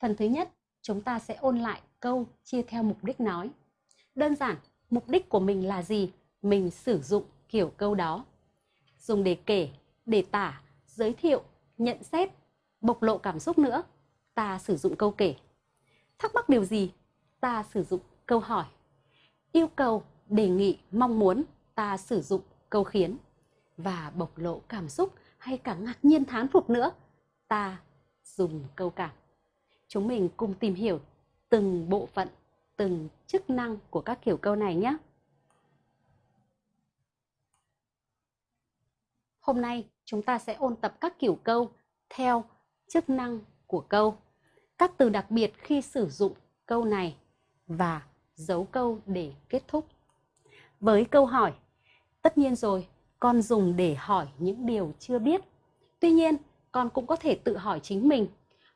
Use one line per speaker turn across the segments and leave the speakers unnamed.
Phần thứ nhất, chúng ta sẽ ôn lại câu chia theo mục đích nói. Đơn giản, mục đích của mình là gì? Mình sử dụng kiểu câu đó. Dùng để kể, để tả, giới thiệu, nhận xét, bộc lộ cảm xúc nữa. Ta sử dụng câu kể. Thắc mắc điều gì? Ta sử dụng câu hỏi. Yêu cầu, đề nghị, mong muốn, ta sử dụng câu khiến. Và bộc lộ cảm xúc hay cả ngạc nhiên thán phục nữa, ta dùng câu cảm. Chúng mình cùng tìm hiểu từng bộ phận, từng chức năng của các kiểu câu này nhé. Hôm nay chúng ta sẽ ôn tập các kiểu câu theo chức năng của câu, các từ đặc biệt khi sử dụng câu này và dấu câu để kết thúc. Với câu hỏi, tất nhiên rồi, con dùng để hỏi những điều chưa biết. Tuy nhiên, con cũng có thể tự hỏi chính mình,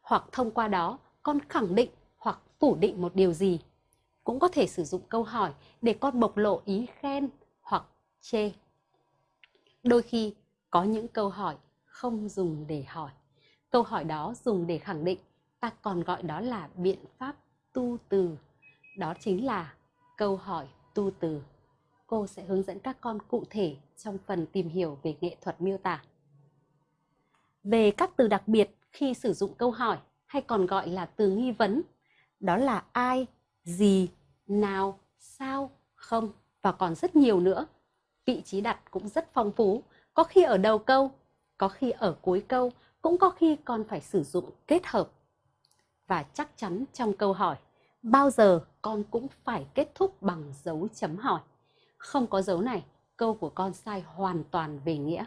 hoặc thông qua đó con khẳng định hoặc phủ định một điều gì. Cũng có thể sử dụng câu hỏi để con bộc lộ ý khen hoặc chê. Đôi khi có những câu hỏi không dùng để hỏi. Câu hỏi đó dùng để khẳng định, ta còn gọi đó là biện pháp tu từ. Đó chính là câu hỏi tu từ. Cô sẽ hướng dẫn các con cụ thể trong phần tìm hiểu về nghệ thuật miêu tả. Về các từ đặc biệt khi sử dụng câu hỏi hay còn gọi là từ nghi vấn, đó là ai, gì, nào, sao, không và còn rất nhiều nữa. Vị trí đặt cũng rất phong phú, có khi ở đầu câu, có khi ở cuối câu, cũng có khi còn phải sử dụng kết hợp. Và chắc chắn trong câu hỏi, bao giờ con cũng phải kết thúc bằng dấu chấm hỏi. Không có dấu này, câu của con sai hoàn toàn về nghĩa.